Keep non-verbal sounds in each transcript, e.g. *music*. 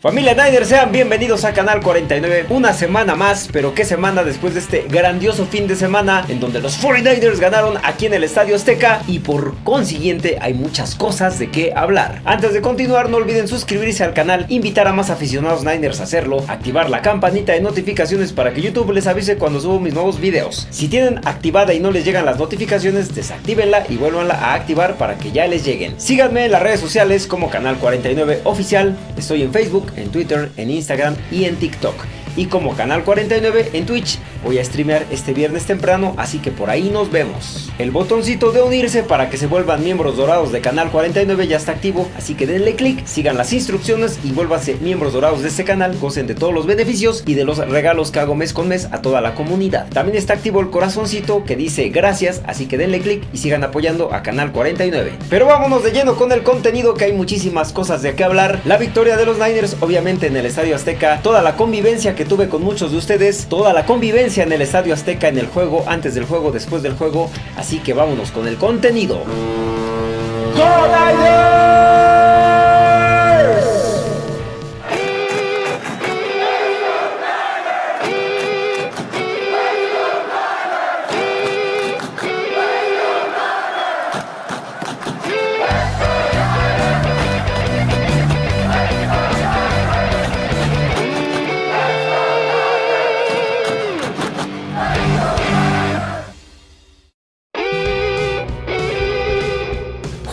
Familia Niners, sean bienvenidos a Canal 49. Una semana más, pero qué semana después de este grandioso fin de semana en donde los 49ers ganaron aquí en el Estadio Azteca y por consiguiente hay muchas cosas de qué hablar. Antes de continuar, no olviden suscribirse al canal, invitar a más aficionados Niners a hacerlo, activar la campanita de notificaciones para que YouTube les avise cuando subo mis nuevos videos. Si tienen activada y no les llegan las notificaciones, desactívenla y vuélvanla a activar para que ya les lleguen. Síganme en las redes sociales como Canal 49 Oficial, estoy en Facebook, en Twitter, en Instagram y en TikTok y como Canal 49 en Twitch. Voy a streamear este viernes temprano, así que por ahí nos vemos. El botoncito de unirse para que se vuelvan miembros dorados de Canal 49 ya está activo, así que denle click, sigan las instrucciones y vuélvanse miembros dorados de este canal, gocen de todos los beneficios y de los regalos que hago mes con mes a toda la comunidad. También está activo el corazoncito que dice gracias, así que denle click y sigan apoyando a Canal 49. Pero vámonos de lleno con el contenido que hay muchísimas cosas de qué hablar. La victoria de los Niners obviamente en el Estadio Azteca, toda la convivencia que tuve con muchos de ustedes, toda la convivencia en el Estadio Azteca, en el juego, antes del juego, después del juego, así que vámonos con el contenido.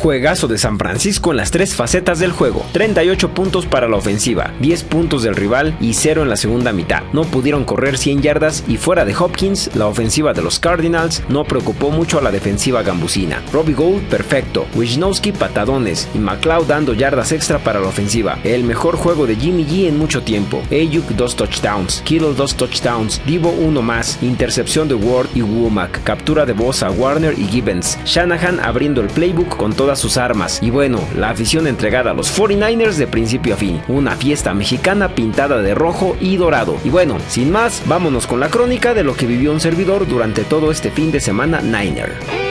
Juegazo de San Francisco en las tres facetas del juego. 38 puntos para la ofensiva, 10 puntos del rival y 0 en la segunda mitad. No pudieron correr 100 yardas y fuera de Hopkins, la ofensiva de los Cardinals no preocupó mucho a la defensiva gambusina. Robbie Gould perfecto, Wisnowski patadones y McLeod dando yardas extra para la ofensiva. El mejor juego de Jimmy G en mucho tiempo. Ayuk 2 touchdowns, Kittle 2 touchdowns, Divo 1 más, intercepción de Ward y Womack, captura de Bosa, Warner y Gibbons. Shanahan abriendo el playbook con todas sus armas. Y bueno, la afición entregada a los 49ers de principio a fin. Una fiesta mexicana pintada de rojo y dorado. Y bueno, sin más, vámonos con la crónica de lo que vivió un servidor durante todo este fin de semana Niner.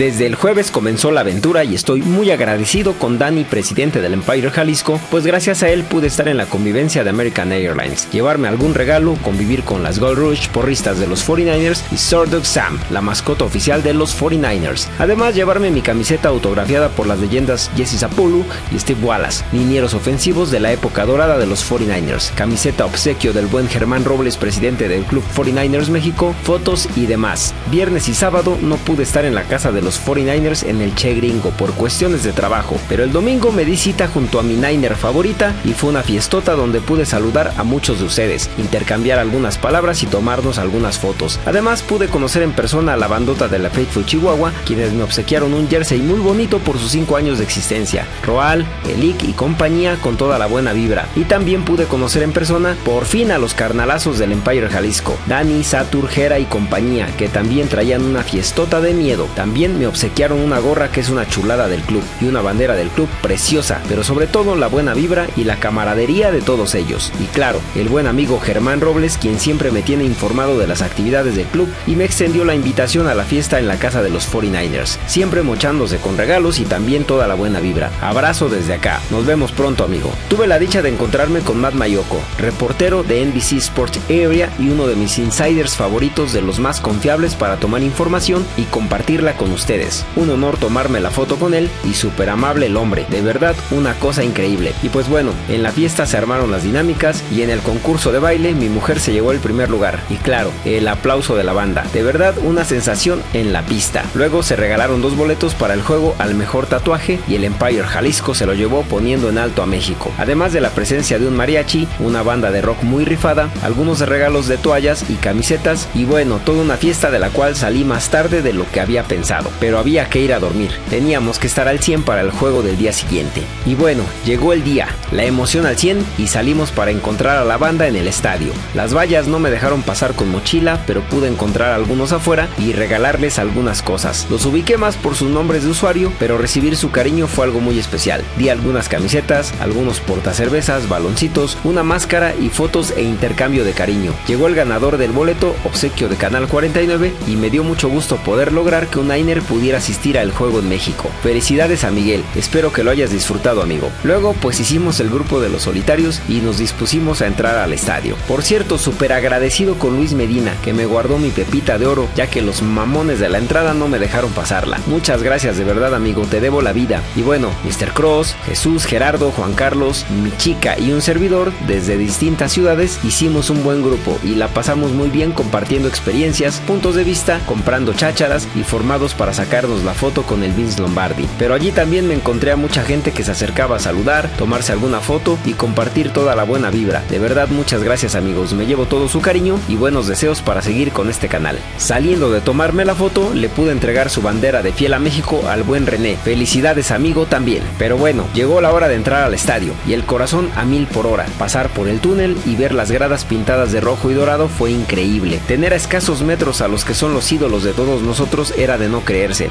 Desde el jueves comenzó la aventura y estoy muy agradecido con Danny, presidente del Empire Jalisco, pues gracias a él pude estar en la convivencia de American Airlines, llevarme algún regalo, convivir con las Gold Rush, porristas de los 49ers y Sordog Sam, la mascota oficial de los 49ers. Además, llevarme mi camiseta autografiada por las leyendas Jesse Zapulu y Steve Wallace, linieros ofensivos de la época dorada de los 49ers, camiseta obsequio del buen Germán Robles, presidente del Club 49ers México, fotos y demás. Viernes y sábado no pude estar en la casa de los 49ers en el Che Gringo por cuestiones de trabajo, pero el domingo me di cita junto a mi Niner favorita y fue una fiestota donde pude saludar a muchos de ustedes, intercambiar algunas palabras y tomarnos algunas fotos. Además pude conocer en persona a la bandota de la Faithful Chihuahua, quienes me obsequiaron un jersey muy bonito por sus 5 años de existencia. Roal, Elik y compañía con toda la buena vibra. Y también pude conocer en persona por fin a los carnalazos del Empire Jalisco, Dani, Satur, Jera y compañía, que también traían una fiestota de miedo. También me obsequiaron una gorra que es una chulada del club y una bandera del club preciosa, pero sobre todo la buena vibra y la camaradería de todos ellos. Y claro, el buen amigo Germán Robles, quien siempre me tiene informado de las actividades del club y me extendió la invitación a la fiesta en la casa de los 49ers, siempre mochándose con regalos y también toda la buena vibra. Abrazo desde acá, nos vemos pronto amigo. Tuve la dicha de encontrarme con Matt Mayoko, reportero de NBC Sports Area y uno de mis insiders favoritos de los más confiables para tomar información y compartirla con ustedes Un honor tomarme la foto con él y súper amable el hombre, de verdad una cosa increíble. Y pues bueno, en la fiesta se armaron las dinámicas y en el concurso de baile mi mujer se llevó el primer lugar. Y claro, el aplauso de la banda, de verdad una sensación en la pista. Luego se regalaron dos boletos para el juego al mejor tatuaje y el Empire Jalisco se lo llevó poniendo en alto a México. Además de la presencia de un mariachi, una banda de rock muy rifada, algunos regalos de toallas y camisetas y bueno, toda una fiesta de la cual salí más tarde de lo que había pensado pero había que ir a dormir. Teníamos que estar al 100 para el juego del día siguiente. Y bueno, llegó el día, la emoción al 100 y salimos para encontrar a la banda en el estadio. Las vallas no me dejaron pasar con mochila, pero pude encontrar a algunos afuera y regalarles algunas cosas. Los ubiqué más por sus nombres de usuario, pero recibir su cariño fue algo muy especial. Di algunas camisetas, algunos portacervezas, baloncitos, una máscara y fotos e intercambio de cariño. Llegó el ganador del boleto, obsequio de Canal 49, y me dio mucho gusto poder lograr que un Niner pudiera asistir al juego en México. Felicidades a Miguel, espero que lo hayas disfrutado amigo. Luego pues hicimos el grupo de los solitarios y nos dispusimos a entrar al estadio. Por cierto, súper agradecido con Luis Medina, que me guardó mi pepita de oro, ya que los mamones de la entrada no me dejaron pasarla. Muchas gracias de verdad amigo, te debo la vida. Y bueno, Mr. Cross, Jesús, Gerardo, Juan Carlos, mi chica y un servidor, desde distintas ciudades, hicimos un buen grupo y la pasamos muy bien compartiendo experiencias, puntos de vista, comprando chácharas y formados para sacarnos la foto con el Vince Lombardi. Pero allí también me encontré a mucha gente que se acercaba a saludar, tomarse alguna foto y compartir toda la buena vibra. De verdad muchas gracias amigos, me llevo todo su cariño y buenos deseos para seguir con este canal. Saliendo de tomarme la foto, le pude entregar su bandera de fiel a México al buen René. Felicidades amigo también. Pero bueno, llegó la hora de entrar al estadio y el corazón a mil por hora. Pasar por el túnel y ver las gradas pintadas de rojo y dorado fue increíble. Tener a escasos metros a los que son los ídolos de todos nosotros era de no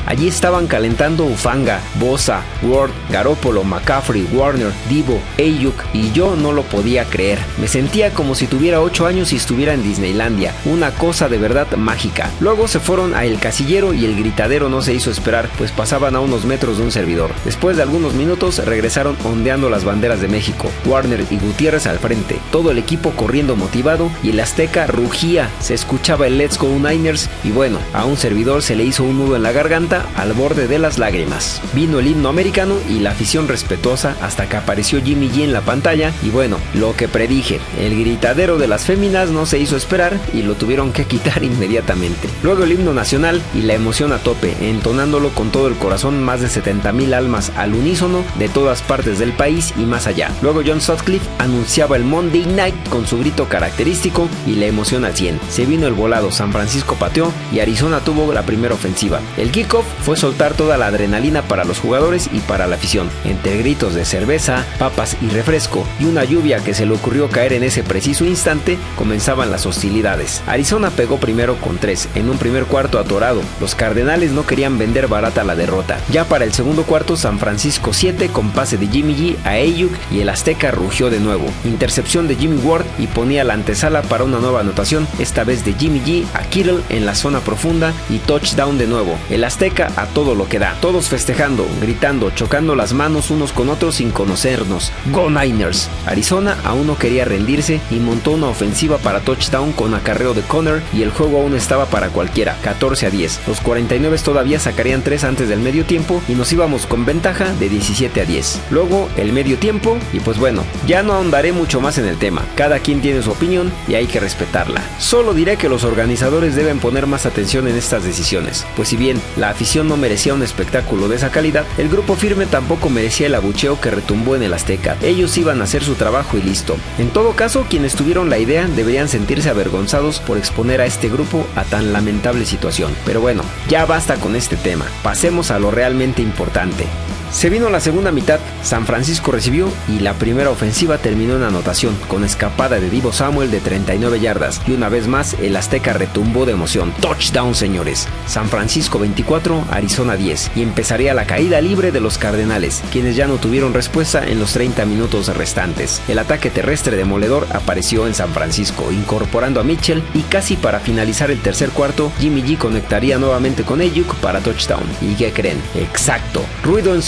Allí estaban calentando Ufanga, Bosa, Ward, Garópolo, McCaffrey, Warner, Divo, Ayuk y yo no lo podía creer. Me sentía como si tuviera 8 años y estuviera en Disneylandia. Una cosa de verdad mágica. Luego se fueron a El Casillero y el gritadero no se hizo esperar, pues pasaban a unos metros de un servidor. Después de algunos minutos regresaron ondeando las banderas de México. Warner y Gutiérrez al frente. Todo el equipo corriendo motivado y el Azteca rugía. Se escuchaba el Let's Go Niners y bueno, a un servidor se le hizo un nudo en la garganta al borde de las lágrimas. Vino el himno americano y la afición respetuosa hasta que apareció Jimmy G en la pantalla y bueno, lo que predije, el gritadero de las féminas no se hizo esperar y lo tuvieron que quitar *laughs* inmediatamente. Luego el himno nacional y la emoción a tope, entonándolo con todo el corazón más de 70 mil almas al unísono de todas partes del país y más allá. Luego John Sutcliffe anunciaba el Monday Night con su grito característico y la emoción al 100. Se vino el volado, San Francisco pateó y Arizona tuvo la primera ofensiva. Kickoff fue soltar toda la adrenalina para los jugadores y para la afición, entre gritos de cerveza, papas y refresco y una lluvia que se le ocurrió caer en ese preciso instante, comenzaban las hostilidades. Arizona pegó primero con tres, en un primer cuarto atorado. Los Cardenales no querían vender barata la derrota. Ya para el segundo cuarto, San Francisco 7 con pase de Jimmy G a Ayuk y el Azteca rugió de nuevo. Intercepción de Jimmy Ward y ponía la antesala para una nueva anotación, esta vez de Jimmy G a Kittle en la zona profunda y touchdown de nuevo. El Azteca a todo lo que da. Todos festejando, gritando, chocando las manos unos con otros sin conocernos. Go Niners. Arizona aún no quería rendirse y montó una ofensiva para touchdown con acarreo de Connor y el juego aún estaba para cualquiera, 14 a 10. Los 49 todavía sacarían 3 antes del medio tiempo y nos íbamos con ventaja de 17 a 10. Luego el medio tiempo y pues bueno, ya no ahondaré mucho más en el tema. Cada quien tiene su opinión y hay que respetarla. Solo diré que los organizadores deben poner más atención en estas decisiones, pues si bien la afición no merecía un espectáculo de esa calidad, el grupo firme tampoco merecía el abucheo que retumbó en el Azteca. Ellos iban a hacer su trabajo y listo. En todo caso, quienes tuvieron la idea deberían sentirse avergonzados por exponer a este grupo a tan lamentable situación. Pero bueno, ya basta con este tema. Pasemos a lo realmente importante. Se vino la segunda mitad, San Francisco recibió y la primera ofensiva terminó en anotación, con escapada de Divo Samuel de 39 yardas y una vez más el Azteca retumbó de emoción. Touchdown señores. San Francisco 24, Arizona 10 y empezaría la caída libre de los Cardenales, quienes ya no tuvieron respuesta en los 30 minutos restantes. El ataque terrestre demoledor apareció en San Francisco, incorporando a Mitchell y casi para finalizar el tercer cuarto, Jimmy G conectaría nuevamente con Ayuk para touchdown. ¿Y qué creen? Exacto, ruido en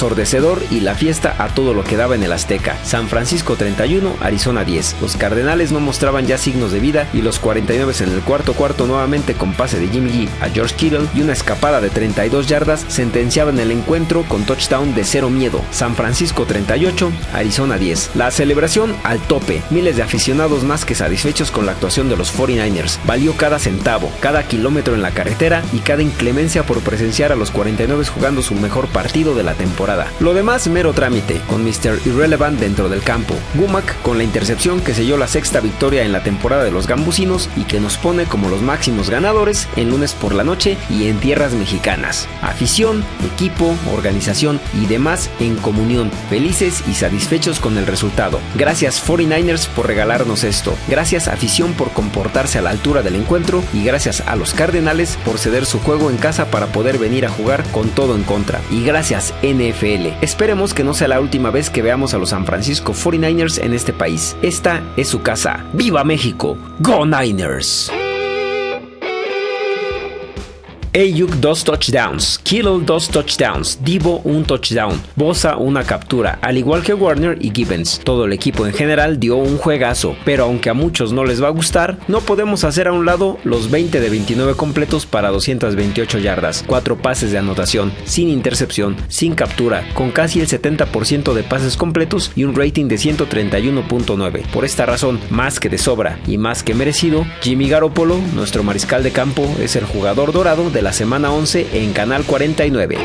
y la fiesta a todo lo que daba en el Azteca. San Francisco 31, Arizona 10. Los Cardenales no mostraban ya signos de vida y los 49 en el cuarto cuarto nuevamente con pase de Jimmy G a George Kittle y una escapada de 32 yardas sentenciaban el encuentro con touchdown de cero miedo. San Francisco 38, Arizona 10. La celebración al tope. Miles de aficionados más que satisfechos con la actuación de los 49ers. Valió cada centavo, cada kilómetro en la carretera y cada inclemencia por presenciar a los 49 jugando su mejor partido de la Lo demás mero trámite, con Mr. Irrelevant dentro del campo. Gumac con la intercepción que selló la sexta victoria en la temporada de los gambusinos y que nos pone como los máximos ganadores en lunes por la noche y en tierras mexicanas. Afición, equipo, organización y demás en comunión, felices y satisfechos con el resultado. Gracias 49ers por regalarnos esto. Gracias afición por comportarse a la altura del encuentro y gracias a los Cardenales por ceder su juego en casa para poder venir a jugar con todo en contra. Y gracias NFL Esperemos que no sea la última vez que veamos a los San Francisco 49ers en este país. Esta es su casa. ¡Viva México! ¡Go Niners! Ayuk dos touchdowns, Kittle dos touchdowns, Divo un touchdown, Bosa una captura, al igual que Warner y Gibbons. Todo el equipo en general dio un juegazo, pero aunque a muchos no les va a gustar, no podemos hacer a un lado los 20 de 29 completos para 228 yardas, 4 pases de anotación, sin intercepción, sin captura, con casi el 70% de pases completos y un rating de 131.9. Por esta razón, más que de sobra y más que merecido, Jimmy Garoppolo, nuestro mariscal de campo, es el jugador dorado de la semana 11 en Canal 49.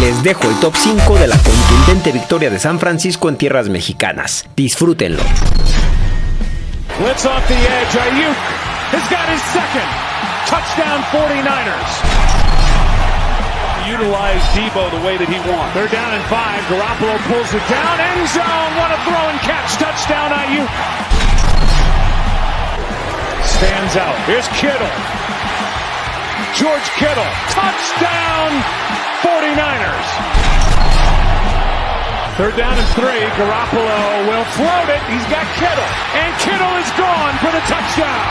Les dejo el top 5 de la contundente victoria de San Francisco en tierras mexicanas. Disfrútenlo. Blitz off the edge. Ayuk has got his second. Touchdown 49ers. Utilize Debo the way that he wants. They're down in five. Garoppolo pulls it down. End zone. What a throw and catch. Touchdown Ayuk. Stands out. Here's Kittle. George Kittle. Touchdown 49ers. Third down and three. Garoppolo will float it. He's got Kittle. And Kittle is gone for the touchdown.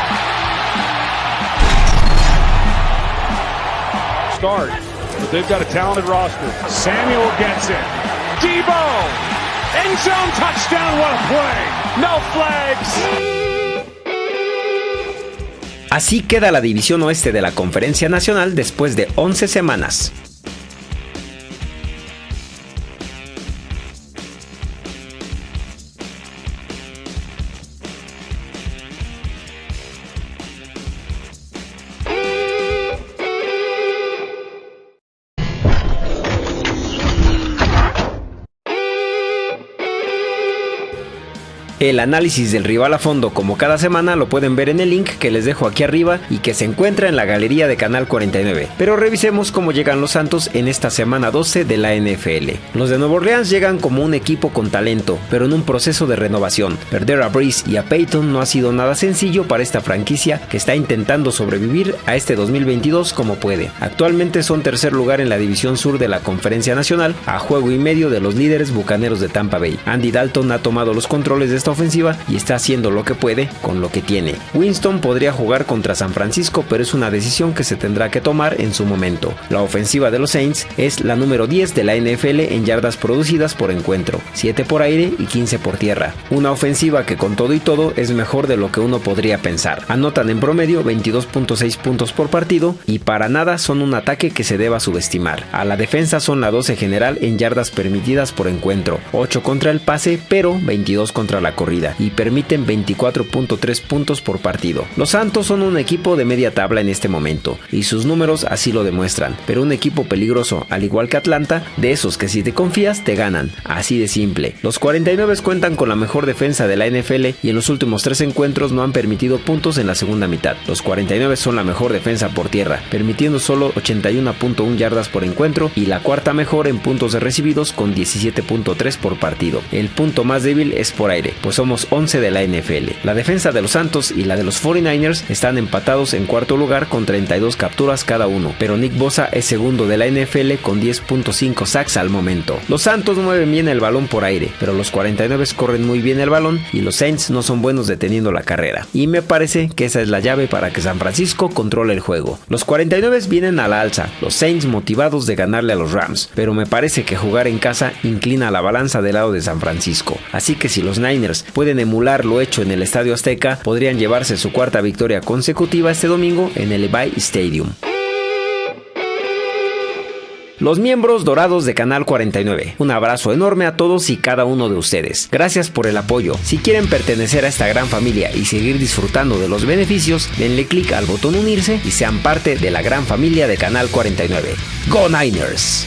Start. But they've got a talented roster. Samuel gets it. Debo. End zone touchdown. What a play. No flags. Así queda la división oeste de la Conferencia Nacional después de 11 semanas. El análisis del rival a fondo como cada semana lo pueden ver en el link que les dejo aquí arriba y que se encuentra en la galería de Canal 49. Pero revisemos cómo llegan los Santos en esta semana 12 de la NFL. Los de Nueva Orleans llegan como un equipo con talento, pero en un proceso de renovación. Perder a Breeze y a Peyton no ha sido nada sencillo para esta franquicia que está intentando sobrevivir a este 2022 como puede. Actualmente son tercer lugar en la división sur de la Conferencia Nacional, a juego y medio de los líderes bucaneros de Tampa Bay. Andy Dalton ha tomado los controles de esta ofensiva y está haciendo lo que puede con lo que tiene. Winston podría jugar contra San Francisco, pero es una decisión que se tendrá que tomar en su momento. La ofensiva de los Saints es la número 10 de la NFL en yardas producidas por encuentro, 7 por aire y 15 por tierra. Una ofensiva que con todo y todo es mejor de lo que uno podría pensar. Anotan en promedio 22.6 puntos por partido y para nada son un ataque que se deba subestimar. A la defensa son la 12 general en yardas permitidas por encuentro, 8 contra el pase, pero 22 contra la corrida y permiten 24.3 puntos por partido. Los Santos son un equipo de media tabla en este momento y sus números así lo demuestran, pero un equipo peligroso, al igual que Atlanta, de esos que si te confías te ganan, así de simple. Los 49 cuentan con la mejor defensa de la NFL y en los últimos tres encuentros no han permitido puntos en la segunda mitad. Los 49 son la mejor defensa por tierra, permitiendo solo 81.1 yardas por encuentro y la cuarta mejor en puntos recibidos con 17.3 por partido. El punto más débil es por aire, pues somos 11 de la NFL. La defensa de los Santos y la de los 49ers están empatados en cuarto lugar con 32 capturas cada uno, pero Nick Bosa es segundo de la NFL con 10.5 sacks al momento. Los Santos mueven bien el balón por aire, pero los 49 corren muy bien el balón y los Saints no son buenos deteniendo la carrera. Y me parece que esa es la llave para que San Francisco controle el juego. Los 49 vienen a la alza, los Saints motivados de ganarle a los Rams, pero me parece que jugar en casa inclina la balanza del lado de San Francisco. Así que si los Niners pueden emular lo hecho en el Estadio Azteca, podrían llevarse su cuarta victoria consecutiva este domingo en el Levi Stadium. Los miembros dorados de Canal 49. Un abrazo enorme a todos y cada uno de ustedes. Gracias por el apoyo. Si quieren pertenecer a esta gran familia y seguir disfrutando de los beneficios, denle clic al botón unirse y sean parte de la gran familia de Canal 49. ¡Go Niners!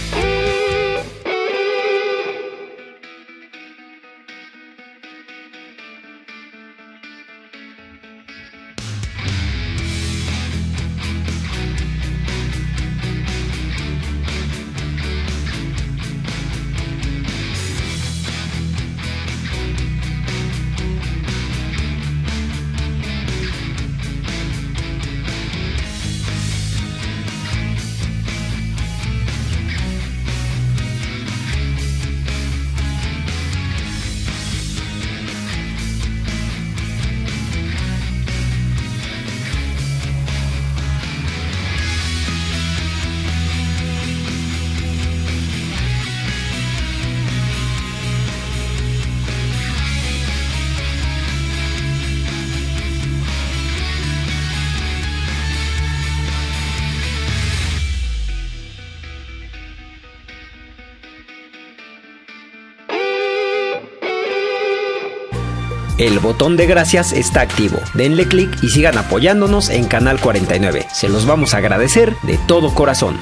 El botón de gracias está activo. Denle clic y sigan apoyándonos en Canal 49. Se los vamos a agradecer de todo corazón.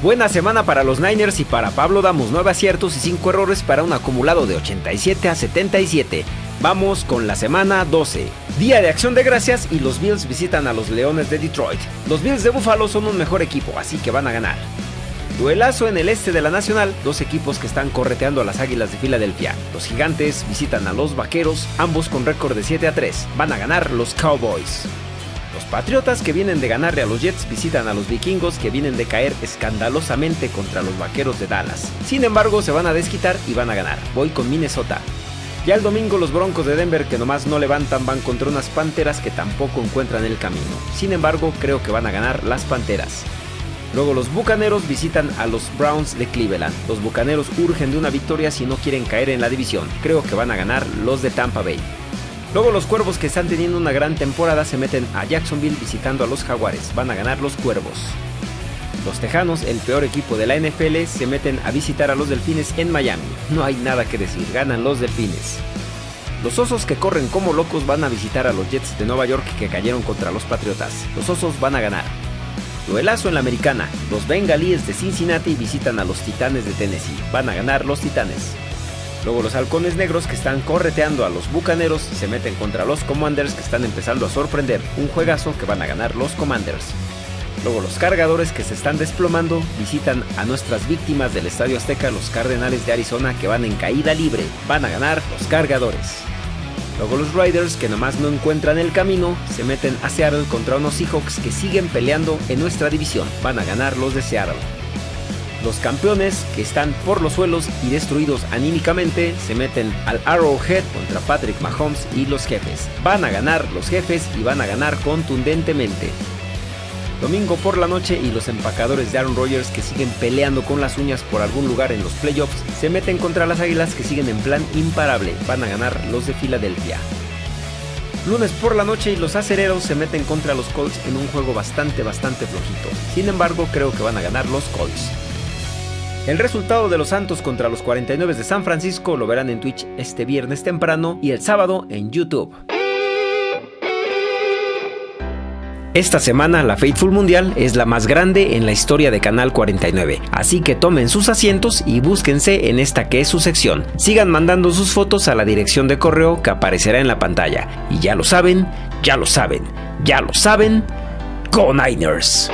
Buena semana para los Niners y para Pablo damos 9 aciertos y 5 errores para un acumulado de 87 a 77. Vamos con la semana 12. Día de acción de gracias y los Bills visitan a los Leones de Detroit. Los Bills de Buffalo son un mejor equipo, así que van a ganar. Duelazo en el este de la Nacional, dos equipos que están correteando a las Águilas de Filadelfia. Los Gigantes visitan a los Vaqueros, ambos con récord de 7 a 3. Van a ganar los Cowboys. Los Patriotas que vienen de ganarle a los Jets visitan a los Vikingos que vienen de caer escandalosamente contra los Vaqueros de Dallas. Sin embargo, se van a desquitar y van a ganar. Voy con Minnesota. Ya el domingo los Broncos de Denver que nomás no levantan van contra unas Panteras que tampoco encuentran el camino. Sin embargo, creo que van a ganar las Panteras. Luego los Bucaneros visitan a los Browns de Cleveland. Los Bucaneros urgen de una victoria si no quieren caer en la división. Creo que van a ganar los de Tampa Bay. Luego los Cuervos que están teniendo una gran temporada se meten a Jacksonville visitando a los Jaguares. Van a ganar los Cuervos. Los Tejanos, el peor equipo de la NFL, se meten a visitar a los Delfines en Miami. No hay nada que decir, ganan los Delfines. Los Osos que corren como locos van a visitar a los Jets de Nueva York que cayeron contra los Patriotas. Los Osos van a ganar. Duelazo en la americana. Los Bengalíes de Cincinnati visitan a los Titanes de Tennessee. Van a ganar los Titanes. Luego los halcones negros que están correteando a los bucaneros se meten contra los commanders que están empezando a sorprender. Un juegazo que van a ganar los commanders. Luego los cargadores que se están desplomando visitan a nuestras víctimas del Estadio Azteca, los Cardenales de Arizona que van en caída libre. Van a ganar los cargadores. Luego los Riders que nomás no encuentran el camino se meten a Seattle contra unos Seahawks que siguen peleando en nuestra división. Van a ganar los de Seattle. Los campeones, que están por los suelos y destruidos anímicamente, se meten al Arrowhead contra Patrick Mahomes y los jefes. Van a ganar los jefes y van a ganar contundentemente. Domingo por la noche y los empacadores de Aaron Rodgers que siguen peleando con las uñas por algún lugar en los playoffs se meten contra las águilas que siguen en plan imparable. Van a ganar los de Filadelfia. Lunes por la noche y los acereros se meten contra los Colts en un juego bastante bastante flojito. Sin embargo, creo que van a ganar los Colts. El resultado de los Santos contra los 49 de San Francisco lo verán en Twitch este viernes temprano y el sábado en YouTube. Esta semana la Faithful Mundial es la más grande en la historia de Canal 49, así que tomen sus asientos y búsquense en esta que es su sección. Sigan mandando sus fotos a la dirección de correo que aparecerá en la pantalla. Y ya lo saben, ya lo saben, ya lo saben, Go Niners.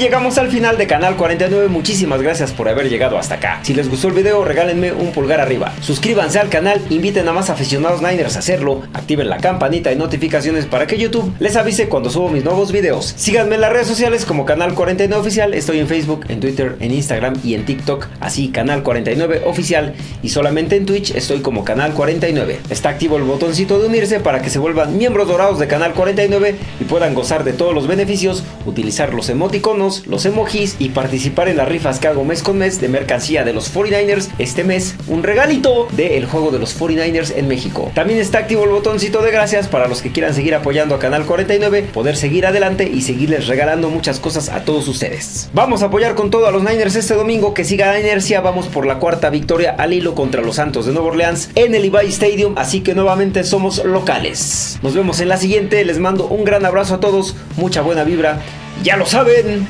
Llegamos al final de Canal 49, muchísimas gracias por haber llegado hasta acá. Si les gustó el video, regálenme un pulgar arriba. Suscríbanse al canal, inviten a más aficionados Niners a hacerlo, activen la campanita y notificaciones para que YouTube les avise cuando subo mis nuevos videos. Síganme en las redes sociales como Canal 49 Oficial, estoy en Facebook, en Twitter, en Instagram y en TikTok, así Canal 49 Oficial y solamente en Twitch estoy como Canal 49. Está activo el botoncito de unirse para que se vuelvan miembros dorados de Canal 49 y puedan gozar de todos los beneficios, utilizar los emoticonos los emojis y participar en las rifas que hago mes con mes de mercancía de los 49ers. Este mes, un regalito del juego de los 49ers en México. También está activo el botoncito de gracias para los que quieran seguir apoyando a Canal 49, poder seguir adelante y seguirles regalando muchas cosas a todos ustedes. Vamos a apoyar con todo a los Niners este domingo, que siga la inercia. Vamos por la cuarta victoria al hilo contra los Santos de Nueva Orleans en el Levi Stadium, así que nuevamente somos locales. Nos vemos en la siguiente, les mando un gran abrazo a todos, mucha buena vibra ya lo saben.